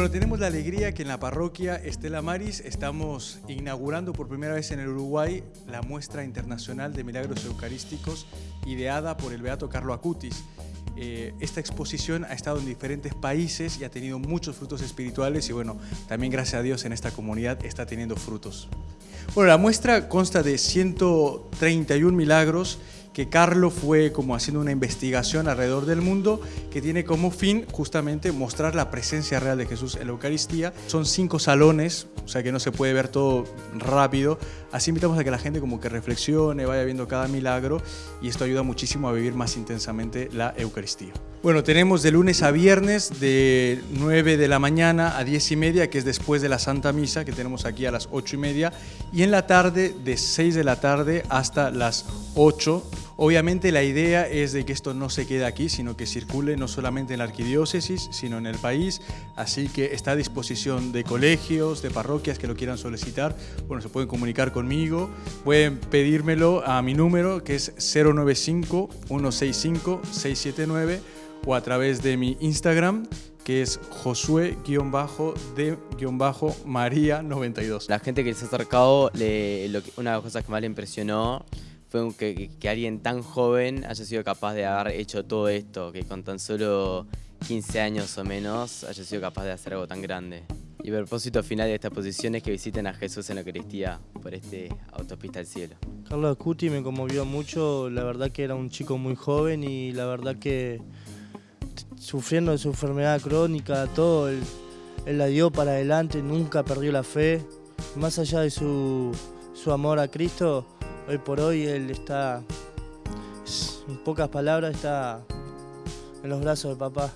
la alegría que en la parroquia Estela Maris estamos inaugurando por primera vez en el Uruguay la muestra internacional de milagros eucarísticos ideada por el Beato Carlo Acutis. Eh, esta exposición ha estado en diferentes países y ha tenido muchos frutos espirituales y bueno, también gracias a Dios en esta comunidad está teniendo frutos. Bueno, la muestra consta de 131 milagros que Carlo fue como haciendo una investigación alrededor del mundo que tiene como fin justamente mostrar la presencia real de Jesús en la Eucaristía. Son cinco salones, o sea que no se puede ver todo rápido. Así invitamos a que la gente como que reflexione, vaya viendo cada milagro y esto ayuda muchísimo a vivir más intensamente la Eucaristía. Bueno, tenemos de lunes a viernes de 9 de la mañana a 10 y media, que es después de la Santa Misa, que tenemos aquí a las 8 y media, y en la tarde de 6 de la tarde hasta las 8 Obviamente la idea es de que esto no se quede aquí, sino que circule no solamente en la arquidiócesis, sino en el país, así que está a disposición de colegios, de parroquias que lo quieran solicitar, bueno, se pueden comunicar conmigo, pueden pedírmelo a mi número que es 095-165-679 o a través de mi Instagram que es Josué-de-María92. La gente que se ha acercado, una de las cosas que más le impresionó fue que, que, alguien tan joven haya sido capaz de haber hecho todo esto, que con tan solo 15 años o menos haya sido capaz de hacer algo tan grande. Y el propósito final de esta exposición es que visiten a Jesús en la Eucaristía por este autopista al cielo. Carlos Cuti me conmovió mucho, la verdad que era un chico muy joven y la verdad que sufriendo de su enfermedad crónica, todo, él, la dio para adelante, nunca perdió la fe. Más allá de su, su amor a Cristo, hoy por hoy él está, en pocas palabras, está en los brazos de papá.